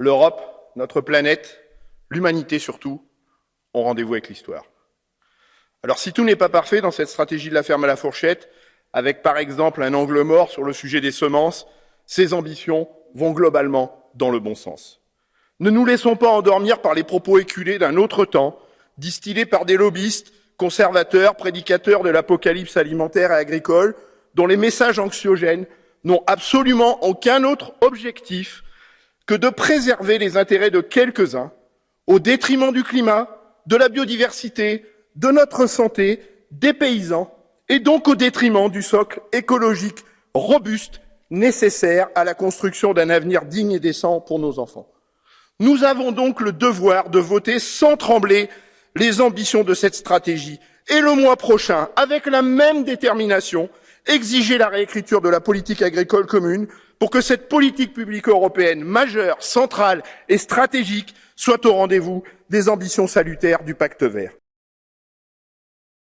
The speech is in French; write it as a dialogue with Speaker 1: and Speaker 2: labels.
Speaker 1: l'Europe, notre planète, l'humanité surtout, ont rendez-vous avec l'histoire. Alors si tout n'est pas parfait dans cette stratégie de la ferme à la fourchette, avec par exemple un angle mort sur le sujet des semences, ces ambitions vont globalement dans le bon sens. Ne nous laissons pas endormir par les propos éculés d'un autre temps, distillés par des lobbyistes, conservateurs, prédicateurs de l'apocalypse alimentaire et agricole, dont les messages anxiogènes n'ont absolument aucun autre objectif que de préserver les intérêts de quelques-uns au détriment du climat, de la biodiversité, de notre santé, des paysans et donc au détriment du socle écologique robuste nécessaire à la construction d'un avenir digne et décent pour nos enfants. Nous avons donc le devoir de voter sans trembler les ambitions de cette stratégie et le mois prochain, avec la même détermination, exiger la réécriture de la politique agricole commune pour que cette politique publique européenne majeure, centrale et stratégique soit au rendez-vous des ambitions salutaires du pacte vert.